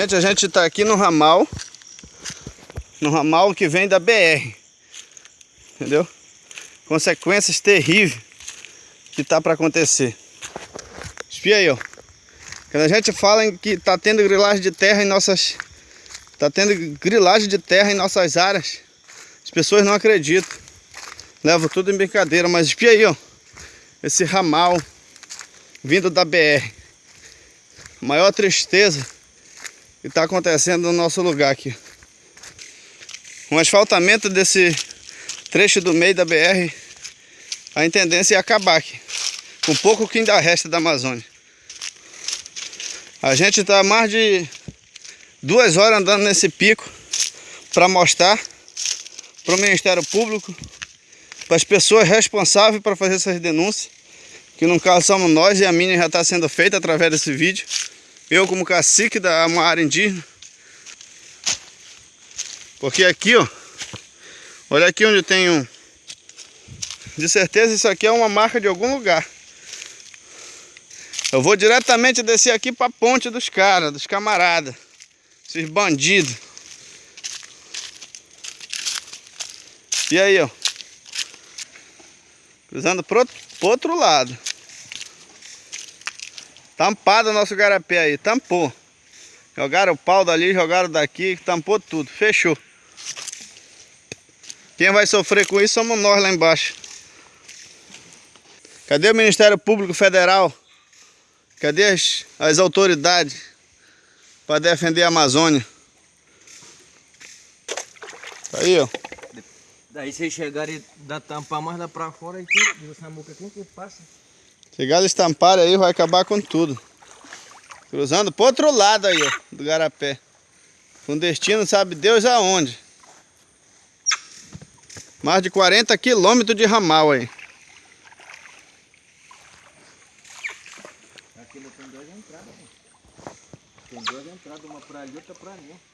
Gente, a gente está aqui no ramal. No ramal que vem da BR. Entendeu? Consequências terríveis que tá para acontecer. Espia aí, ó. Quando a gente fala que tá tendo grilagem de terra em nossas... Tá tendo grilagem de terra em nossas áreas. As pessoas não acreditam. Levam tudo em brincadeira. Mas espia aí, ó. Esse ramal vindo da BR. Maior tristeza que está acontecendo no nosso lugar aqui. Um asfaltamento desse trecho do meio da BR, a tendência é acabar aqui. Com pouco que ainda resta da Amazônia. A gente está mais de duas horas andando nesse pico para mostrar para o Ministério Público, para as pessoas responsáveis para fazer essas denúncias, que no caso somos nós e a minha já está sendo feita através desse vídeo. Eu como cacique da uma área indígena. Porque aqui, ó, olha aqui onde tem um... De certeza isso aqui é uma marca de algum lugar. Eu vou diretamente descer aqui para a ponte dos caras, dos camaradas. Esses bandidos. E aí, ó. Cruzando pro, pro outro lado. Tampado o nosso garapé aí, tampou. Jogaram o pau dali, jogaram daqui, tampou tudo, fechou. Quem vai sofrer com isso somos nós lá embaixo. Cadê o Ministério Público Federal? Cadê as, as autoridades para defender a Amazônia? Tá aí, ó. Daí vocês chegarem da tampar mais lá pra fora, e quem, essa muca, quem que passa? Chegar eles tamparem aí, vai acabar com tudo. Cruzando pro outro lado aí, ó, do garapé. Com destino, sabe Deus aonde. Mais de 40 quilômetros de ramal aí. Aqui tem duas entradas, né? Tem duas entradas, uma pra ali e outra pra ali.